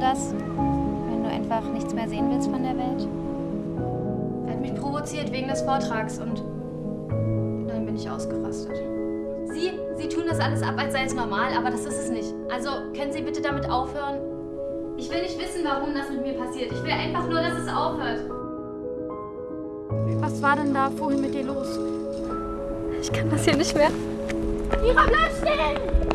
Wenn du einfach nichts mehr sehen willst von der Welt? Er hat mich provoziert wegen des Vortrags und dann bin ich ausgerastet. Sie, Sie tun das alles ab, als sei es normal, aber das ist es nicht. Also können Sie bitte damit aufhören? Ich will nicht wissen, warum das mit mir passiert. Ich will einfach nur, dass es aufhört. Was war denn da vorhin mit dir los? Ich kann das hier nicht mehr. Mira, bleib stehen!